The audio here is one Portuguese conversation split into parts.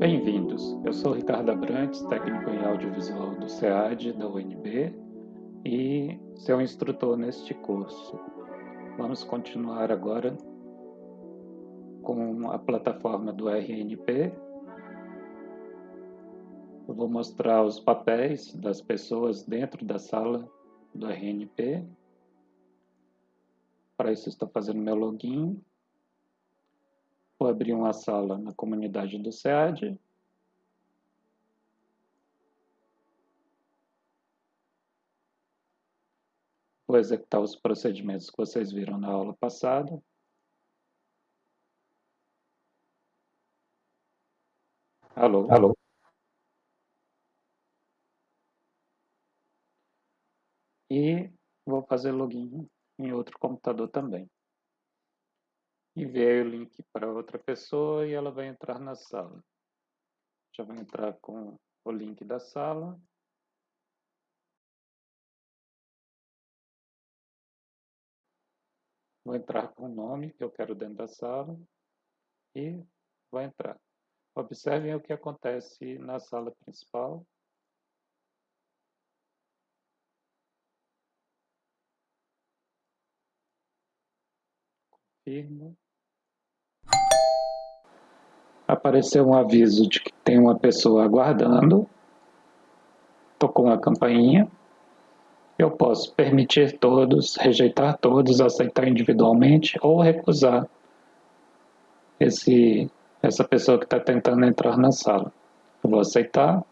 Bem-vindos, eu sou Ricardo Abrantes, técnico em audiovisual do SEAD, da UNB, e seu instrutor neste curso. Vamos continuar agora com a plataforma do RNP. Eu vou mostrar os papéis das pessoas dentro da sala do RNP. Para isso, estou fazendo meu login. Vou abrir uma sala na comunidade do SEAD. Vou executar os procedimentos que vocês viram na aula passada. Alô? Alô? E vou fazer login em outro computador também enviei o link para outra pessoa e ela vai entrar na sala. Já vai entrar com o link da sala. Vou entrar com o nome que eu quero dentro da sala e vou entrar. Observem o que acontece na sala principal. Confirmo. Apareceu um aviso de que tem uma pessoa aguardando, tocou uma campainha, eu posso permitir todos, rejeitar todos, aceitar individualmente ou recusar esse, essa pessoa que está tentando entrar na sala. Eu vou aceitar,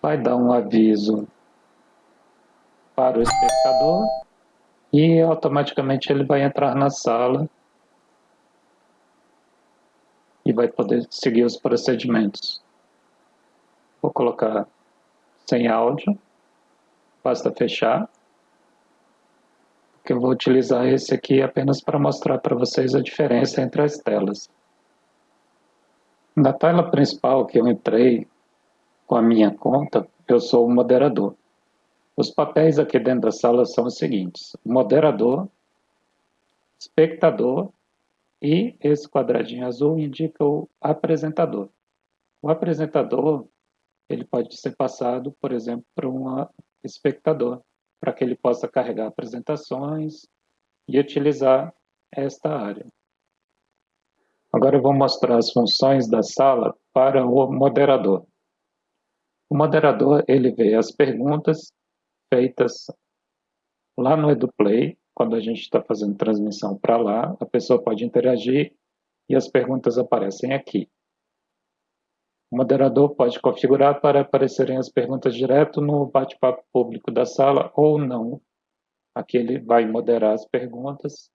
vai dar um aviso para o espectador e automaticamente ele vai entrar na sala e vai poder seguir os procedimentos. Vou colocar sem áudio, basta fechar, porque eu vou utilizar esse aqui apenas para mostrar para vocês a diferença entre as telas. Na tela principal que eu entrei com a minha conta, eu sou o moderador. Os papéis aqui dentro da sala são os seguintes: moderador, espectador e esse quadradinho azul indica o apresentador. O apresentador ele pode ser passado, por exemplo, para um espectador, para que ele possa carregar apresentações e utilizar esta área. Agora eu vou mostrar as funções da sala para o moderador. O moderador ele vê as perguntas feitas lá no EduPlay quando a gente está fazendo transmissão para lá, a pessoa pode interagir e as perguntas aparecem aqui. O moderador pode configurar para aparecerem as perguntas direto no bate-papo público da sala ou não. Aqui ele vai moderar as perguntas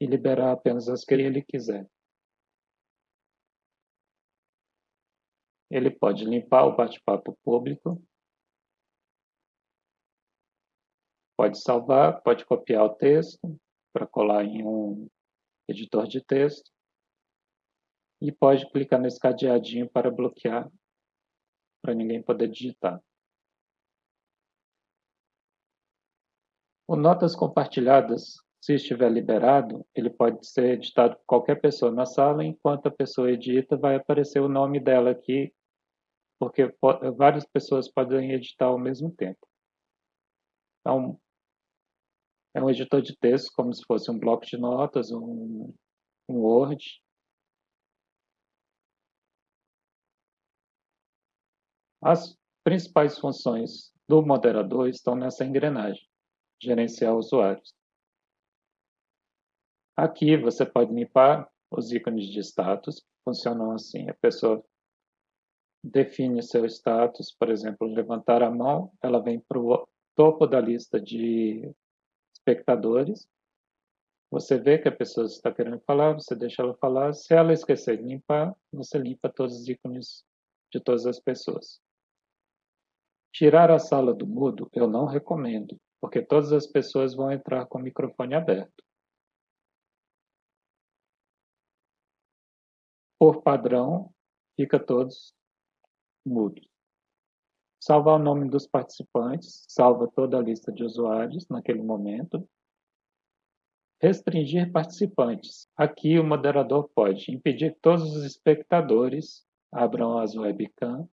e liberar apenas as que ele quiser. Ele pode limpar o bate-papo público. Pode salvar, pode copiar o texto para colar em um editor de texto. E pode clicar nesse cadeadinho para bloquear, para ninguém poder digitar. O Notas Compartilhadas, se estiver liberado, ele pode ser editado por qualquer pessoa na sala, enquanto a pessoa edita, vai aparecer o nome dela aqui, porque várias pessoas podem editar ao mesmo tempo. Então, é um editor de texto, como se fosse um bloco de notas, um, um Word. As principais funções do moderador estão nessa engrenagem, gerenciar usuários. Aqui você pode limpar os ícones de status, funcionam assim. A pessoa define seu status, por exemplo, levantar a mão, ela vem para o topo da lista de espectadores. Você vê que a pessoa está querendo falar, você deixa ela falar. Se ela esquecer de limpar, você limpa todos os ícones de todas as pessoas. Tirar a sala do mudo eu não recomendo, porque todas as pessoas vão entrar com o microfone aberto. por padrão, fica todos mudos. Salvar o nome dos participantes, salva toda a lista de usuários naquele momento. Restringir participantes. Aqui o moderador pode impedir que todos os espectadores abram as webcam,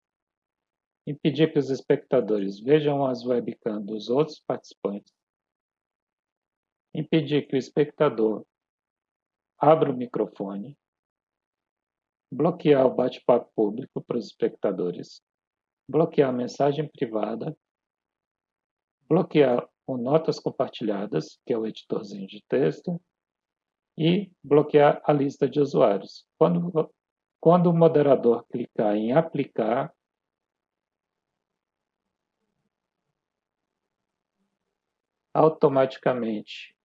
impedir que os espectadores vejam as webcam dos outros participantes, impedir que o espectador abra o microfone, bloquear o bate-papo público para os espectadores, bloquear a mensagem privada, bloquear o Notas Compartilhadas, que é o editorzinho de texto, e bloquear a lista de usuários. Quando, quando o moderador clicar em aplicar, automaticamente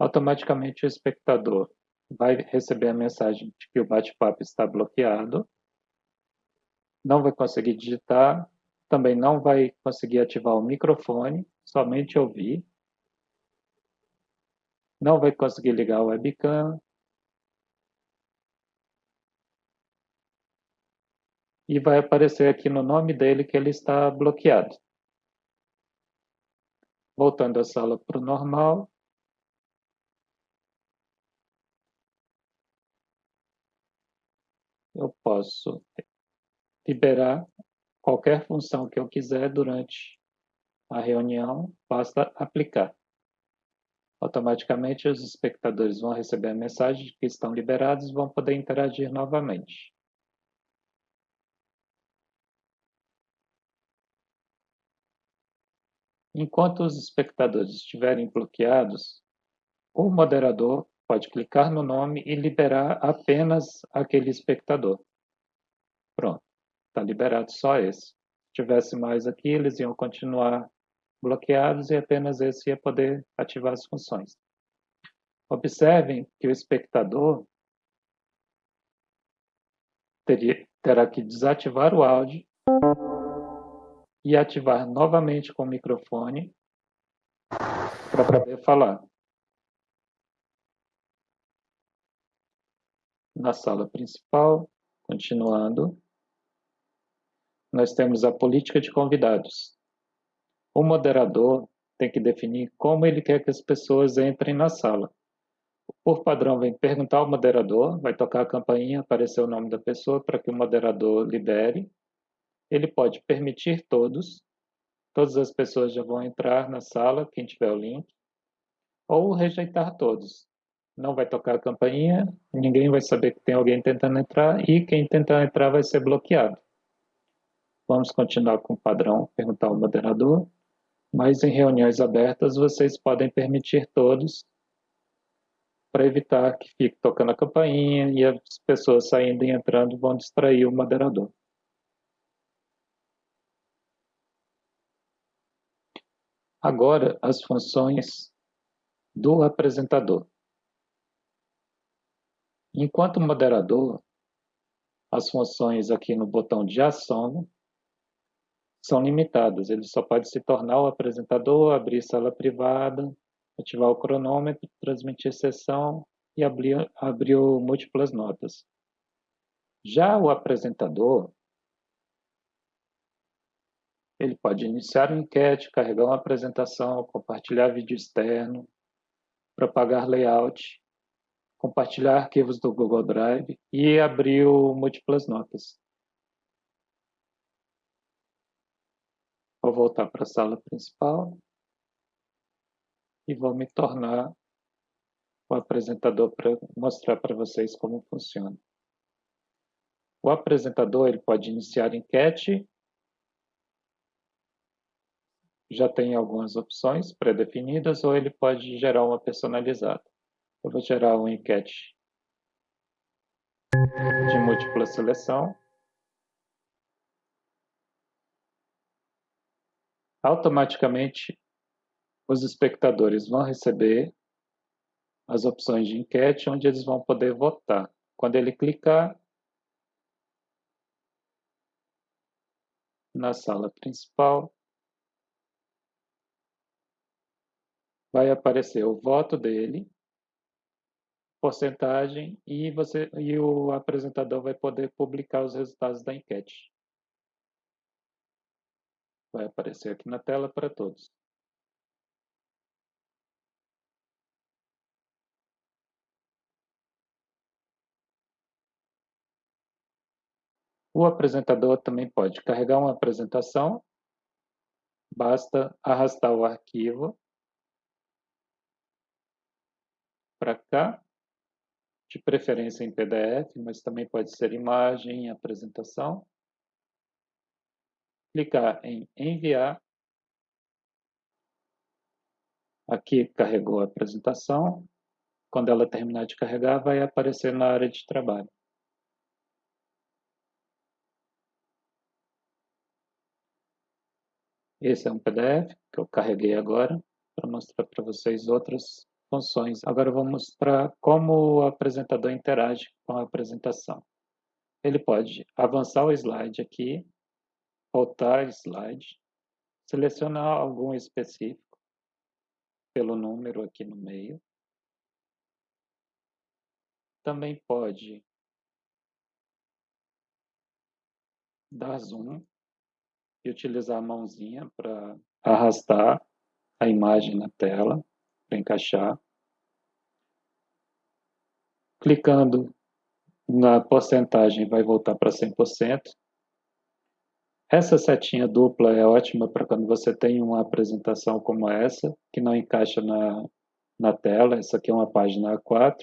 automaticamente o espectador vai receber a mensagem de que o bate-papo está bloqueado, não vai conseguir digitar, também não vai conseguir ativar o microfone, somente ouvir, não vai conseguir ligar o webcam, e vai aparecer aqui no nome dele que ele está bloqueado. Voltando a sala para o normal, eu posso liberar qualquer função que eu quiser durante a reunião, basta aplicar. Automaticamente os espectadores vão receber a mensagem de que estão liberados e vão poder interagir novamente. Enquanto os espectadores estiverem bloqueados, o moderador pode clicar no nome e liberar apenas aquele espectador. Pronto, está liberado só esse. Se tivesse mais aqui, eles iam continuar bloqueados e apenas esse ia poder ativar as funções. Observem que o espectador teria, terá que desativar o áudio e ativar novamente com o microfone para poder falar. Na sala principal, continuando, nós temos a política de convidados. O moderador tem que definir como ele quer que as pessoas entrem na sala. Por padrão, vem perguntar ao moderador, vai tocar a campainha, aparecer o nome da pessoa para que o moderador libere. Ele pode permitir todos, todas as pessoas já vão entrar na sala, quem tiver o link, ou rejeitar todos não vai tocar a campainha, ninguém vai saber que tem alguém tentando entrar e quem tentar entrar vai ser bloqueado. Vamos continuar com o padrão, perguntar ao moderador, mas em reuniões abertas vocês podem permitir todos para evitar que fique tocando a campainha e as pessoas saindo e entrando vão distrair o moderador. Agora, as funções do apresentador. Enquanto moderador, as funções aqui no botão de ação são limitadas. Ele só pode se tornar o apresentador, abrir sala privada, ativar o cronômetro, transmitir sessão e abrir, abrir múltiplas notas. Já o apresentador, ele pode iniciar uma enquete, carregar uma apresentação, compartilhar vídeo externo, propagar layout compartilhar arquivos do Google Drive e abriu múltiplas notas. Vou voltar para a sala principal e vou me tornar o apresentador para mostrar para vocês como funciona. O apresentador ele pode iniciar enquete, já tem algumas opções pré-definidas, ou ele pode gerar uma personalizada. Eu vou gerar uma enquete de múltipla seleção. Automaticamente, os espectadores vão receber as opções de enquete onde eles vão poder votar. Quando ele clicar na sala principal, vai aparecer o voto dele porcentagem e, você, e o apresentador vai poder publicar os resultados da enquete. Vai aparecer aqui na tela para todos. O apresentador também pode carregar uma apresentação, basta arrastar o arquivo para cá, de preferência em PDF, mas também pode ser imagem, apresentação. Clicar em enviar. Aqui carregou a apresentação. Quando ela terminar de carregar, vai aparecer na área de trabalho. Esse é um PDF que eu carreguei agora para mostrar para vocês outras funções. Agora eu vou mostrar como o apresentador interage com a apresentação. Ele pode avançar o slide aqui, voltar slide, selecionar algum específico pelo número aqui no meio. Também pode dar zoom e utilizar a mãozinha para arrastar a imagem na tela, para encaixar. Clicando na porcentagem vai voltar para 100%. Essa setinha dupla é ótima para quando você tem uma apresentação como essa, que não encaixa na, na tela. Essa aqui é uma página A4.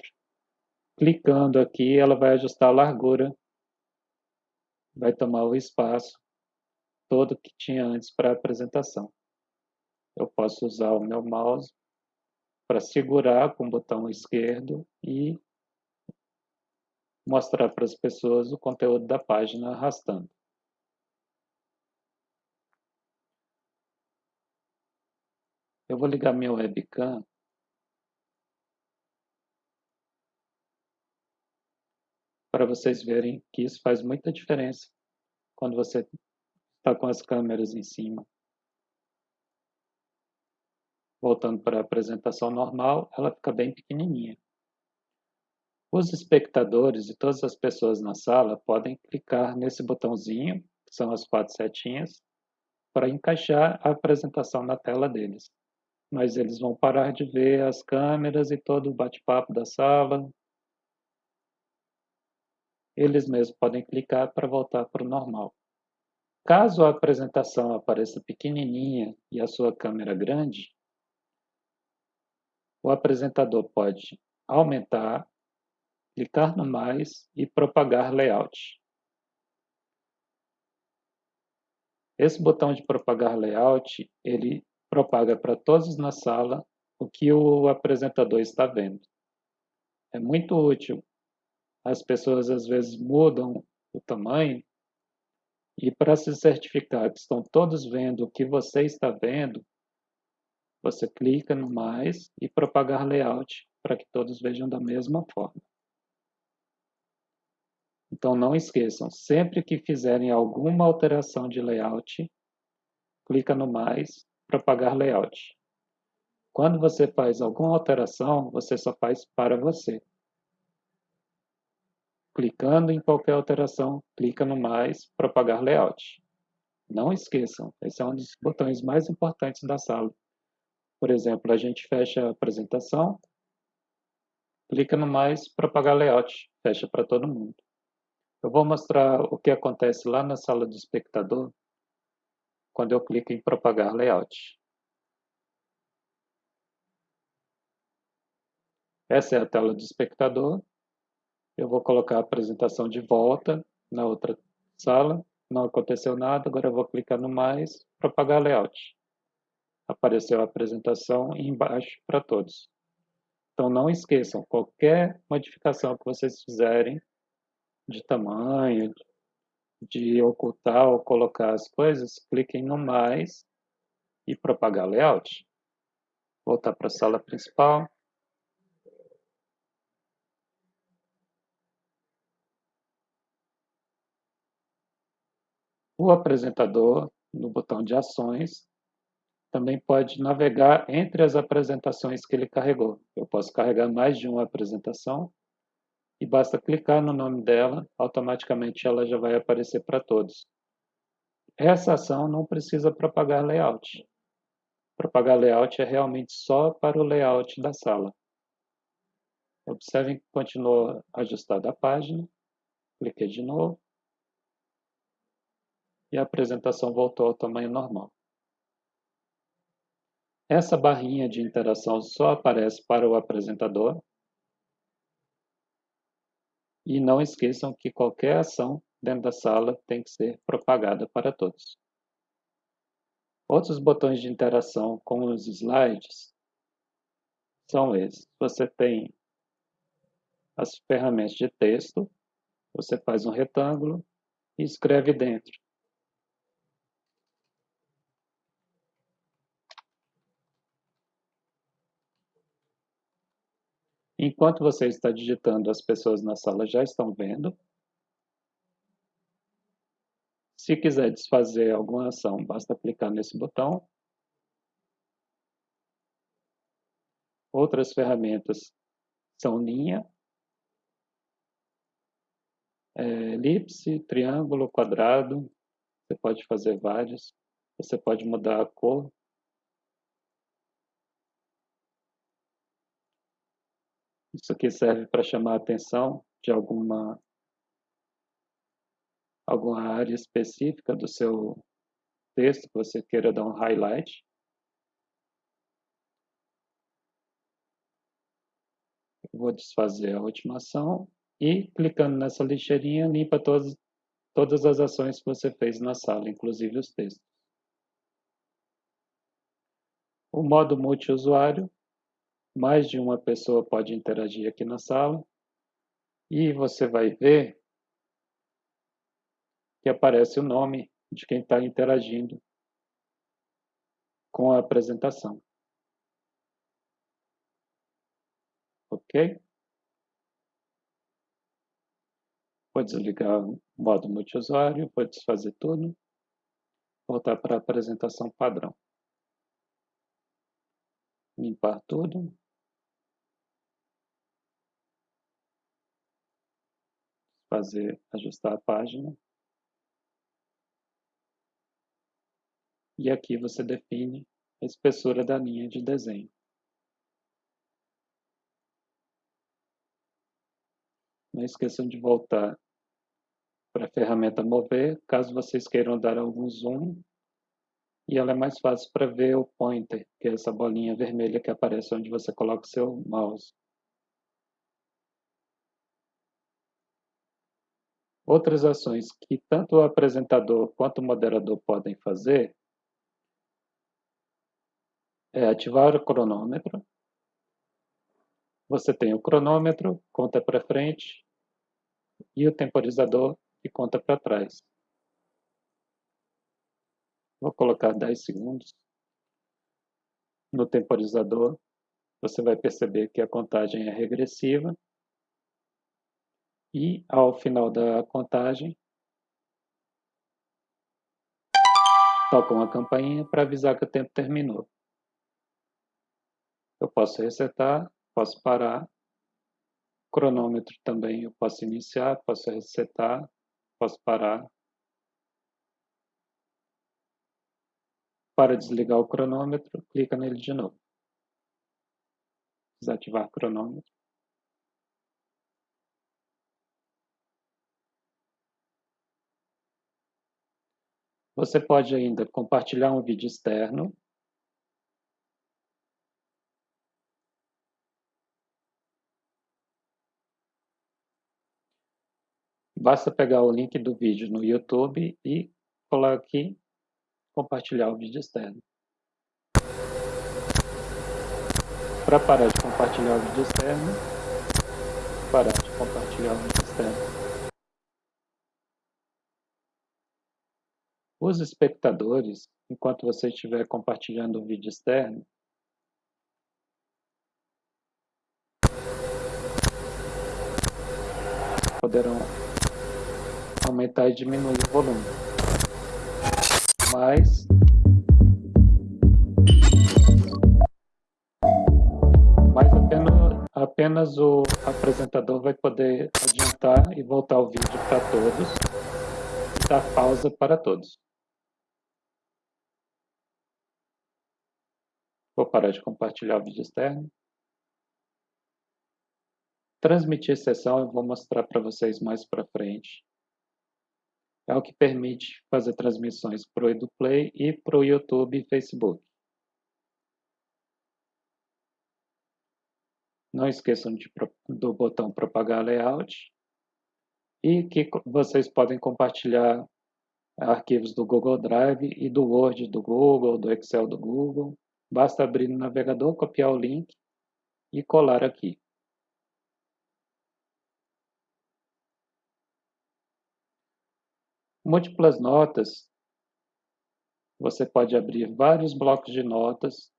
Clicando aqui, ela vai ajustar a largura, vai tomar o espaço todo que tinha antes para a apresentação. Eu posso usar o meu mouse para segurar com o botão esquerdo e mostrar para as pessoas o conteúdo da página arrastando. Eu vou ligar minha webcam para vocês verem que isso faz muita diferença quando você está com as câmeras em cima. Voltando para a apresentação normal, ela fica bem pequenininha. Os espectadores e todas as pessoas na sala podem clicar nesse botãozinho, que são as quatro setinhas, para encaixar a apresentação na tela deles. Mas eles vão parar de ver as câmeras e todo o bate-papo da sala. Eles mesmos podem clicar para voltar para o normal. Caso a apresentação apareça pequenininha e a sua câmera grande, o apresentador pode aumentar, clicar no mais e propagar layout. Esse botão de propagar layout, ele propaga para todos na sala o que o apresentador está vendo. É muito útil. As pessoas às vezes mudam o tamanho e para se certificar que estão todos vendo o que você está vendo, você clica no mais e propagar layout para que todos vejam da mesma forma. Então não esqueçam, sempre que fizerem alguma alteração de layout, clica no mais, propagar layout. Quando você faz alguma alteração, você só faz para você. Clicando em qualquer alteração, clica no mais, propagar layout. Não esqueçam, esse é um dos botões mais importantes da sala. Por exemplo, a gente fecha a apresentação, clica no mais, propagar layout, fecha para todo mundo. Eu vou mostrar o que acontece lá na sala do espectador quando eu clico em propagar layout. Essa é a tela do espectador. Eu vou colocar a apresentação de volta na outra sala. Não aconteceu nada, agora eu vou clicar no mais, propagar layout. Apareceu a apresentação embaixo para todos. Então não esqueçam, qualquer modificação que vocês fizerem de tamanho, de ocultar ou colocar as coisas, cliquem no mais e propagar layout. Voltar para a sala principal. o apresentador, no botão de ações, também pode navegar entre as apresentações que ele carregou. Eu posso carregar mais de uma apresentação e basta clicar no nome dela, automaticamente ela já vai aparecer para todos. Essa ação não precisa propagar layout. Propagar layout é realmente só para o layout da sala. Observem que continuou ajustada a página. Cliquei de novo. E a apresentação voltou ao tamanho normal. Essa barrinha de interação só aparece para o apresentador. E não esqueçam que qualquer ação dentro da sala tem que ser propagada para todos. Outros botões de interação com os slides são esses. Você tem as ferramentas de texto, você faz um retângulo e escreve dentro. Enquanto você está digitando, as pessoas na sala já estão vendo. Se quiser desfazer alguma ação, basta clicar nesse botão. Outras ferramentas são linha, é, elipse, triângulo, quadrado. Você pode fazer vários. Você pode mudar a cor. Isso aqui serve para chamar a atenção de alguma alguma área específica do seu texto que você queira dar um highlight. Eu vou desfazer a última ação e clicando nessa lixeirinha limpa todas, todas as ações que você fez na sala, inclusive os textos. O modo multiusuário, mais de uma pessoa pode interagir aqui na sala e você vai ver que aparece o nome de quem está interagindo com a apresentação. Ok? Vou desligar o modo multiusuário, vou desfazer tudo, voltar para a apresentação padrão. Limpar tudo. Fazer, ajustar a página. E aqui você define a espessura da linha de desenho. Não esqueçam de voltar para a ferramenta mover, caso vocês queiram dar algum zoom. E ela é mais fácil para ver o pointer, que é essa bolinha vermelha que aparece onde você coloca o seu mouse. Outras ações que tanto o apresentador quanto o moderador podem fazer é ativar o cronômetro. Você tem o cronômetro, conta para frente, e o temporizador, que conta para trás. Vou colocar 10 segundos. No temporizador, você vai perceber que a contagem é regressiva. E ao final da contagem, toca uma campainha para avisar que o tempo terminou. Eu posso resetar, posso parar. Cronômetro também eu posso iniciar, posso resetar, posso parar. Para desligar o cronômetro, clica nele de novo. Desativar cronômetro. Você pode ainda compartilhar um vídeo externo Basta pegar o link do vídeo no YouTube e colar aqui, compartilhar o vídeo externo. Para parar de compartilhar o vídeo externo, parar de compartilhar o vídeo externo. Os espectadores, enquanto você estiver compartilhando um vídeo externo, poderão aumentar e diminuir o volume. Mas mas apenas, apenas o apresentador vai poder adiantar e voltar o vídeo para todos e dar pausa para todos. Vou parar de compartilhar o vídeo externo. Transmitir sessão eu vou mostrar para vocês mais para frente. É o que permite fazer transmissões para o EduPlay e para o YouTube e Facebook. Não esqueçam de, do botão propagar layout e que vocês podem compartilhar arquivos do Google Drive e do Word do Google, do Excel do Google. Basta abrir no navegador, copiar o link e colar aqui. Múltiplas notas. Você pode abrir vários blocos de notas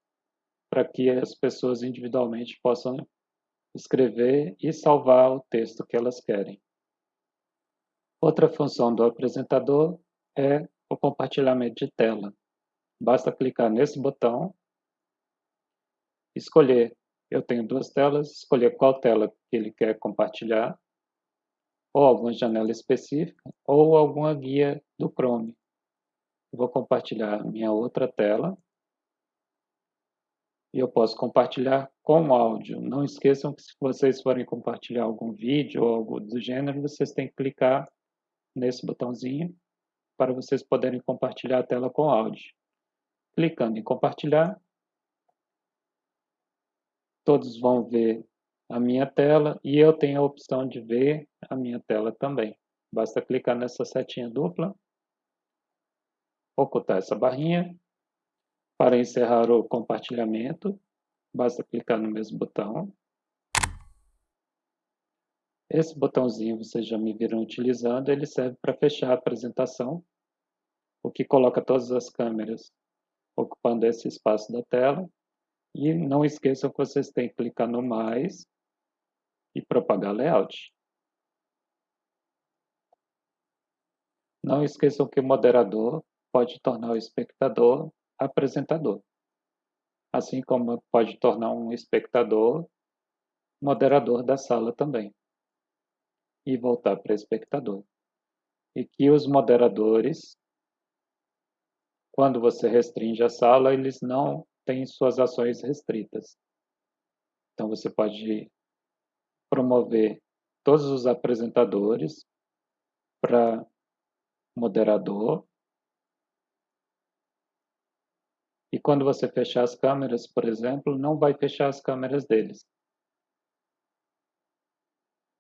para que as pessoas individualmente possam escrever e salvar o texto que elas querem. Outra função do apresentador é o compartilhamento de tela. Basta clicar nesse botão, escolher, eu tenho duas telas, escolher qual tela ele quer compartilhar ou alguma janela específica, ou alguma guia do Chrome. Vou compartilhar minha outra tela. E eu posso compartilhar com áudio. Não esqueçam que se vocês forem compartilhar algum vídeo ou algo do gênero, vocês têm que clicar nesse botãozinho para vocês poderem compartilhar a tela com áudio. Clicando em compartilhar, todos vão ver a minha tela e eu tenho a opção de ver a minha tela também. Basta clicar nessa setinha dupla, ocultar essa barrinha. Para encerrar o compartilhamento, basta clicar no mesmo botão. Esse botãozinho vocês já me viram utilizando, ele serve para fechar a apresentação, o que coloca todas as câmeras ocupando esse espaço da tela. E não esqueçam que vocês têm que clicar no mais e propagar layout. Não esqueçam que o moderador pode tornar o espectador apresentador, assim como pode tornar um espectador moderador da sala também, e voltar para espectador. E que os moderadores, quando você restringe a sala, eles não têm suas ações restritas. Então você pode promover todos os apresentadores para moderador. E quando você fechar as câmeras, por exemplo, não vai fechar as câmeras deles.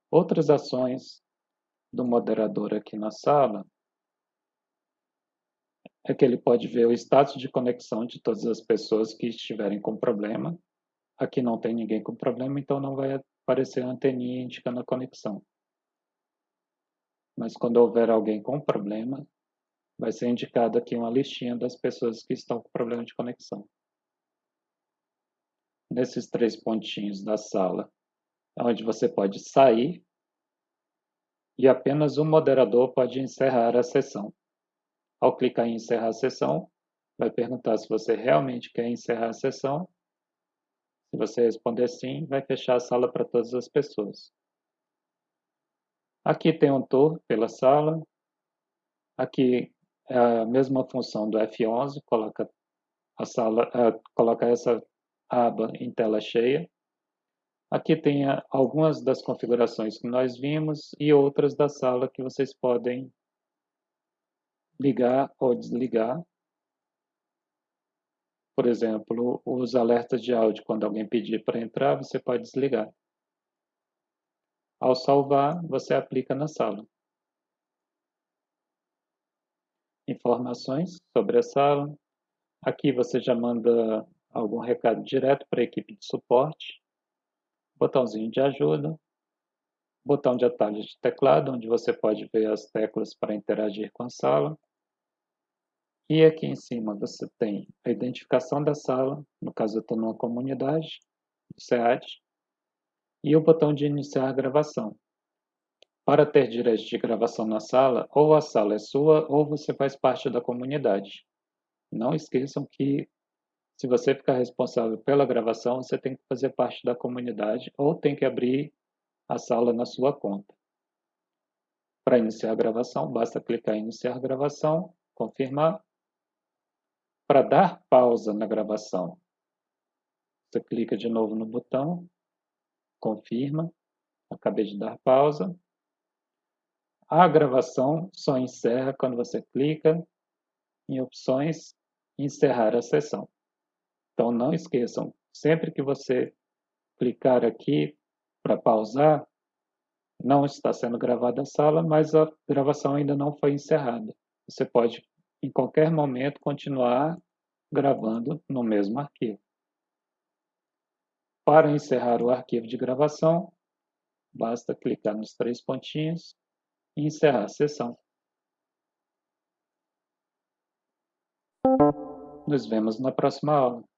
Outras ações do moderador aqui na sala é que ele pode ver o status de conexão de todas as pessoas que estiverem com problema. Aqui não tem ninguém com problema, então não vai aparecer a anteninha indicando a conexão. Mas quando houver alguém com problema, vai ser indicado aqui uma listinha das pessoas que estão com problema de conexão. Nesses três pontinhos da sala, é onde você pode sair e apenas o moderador pode encerrar a sessão. Ao clicar em encerrar a sessão, vai perguntar se você realmente quer encerrar a sessão se você responder sim, vai fechar a sala para todas as pessoas. Aqui tem um tour pela sala. Aqui é a mesma função do F11, coloca a sala, uh, coloca essa aba em tela cheia. Aqui tem algumas das configurações que nós vimos e outras da sala que vocês podem ligar ou desligar por exemplo, os alertas de áudio, quando alguém pedir para entrar, você pode desligar. Ao salvar, você aplica na sala. Informações sobre a sala. Aqui você já manda algum recado direto para a equipe de suporte. Botãozinho de ajuda. Botão de atalhos de teclado, onde você pode ver as teclas para interagir com a sala. E aqui em cima você tem a identificação da sala, no caso eu estou numa comunidade, do SEAD, e o botão de iniciar a gravação. Para ter direito de gravação na sala, ou a sala é sua ou você faz parte da comunidade. Não esqueçam que Se você ficar responsável pela gravação, você tem que fazer parte da comunidade ou tem que abrir a sala na sua conta. Para iniciar a gravação, basta clicar em iniciar gravação, confirmar. Para dar pausa na gravação, você clica de novo no botão, confirma, acabei de dar pausa. A gravação só encerra quando você clica em opções encerrar a sessão. Então não esqueçam, sempre que você clicar aqui para pausar, não está sendo gravada a sala, mas a gravação ainda não foi encerrada. Você pode, em qualquer momento, continuar gravando no mesmo arquivo. Para encerrar o arquivo de gravação, basta clicar nos três pontinhos e encerrar a sessão. Nos vemos na próxima aula.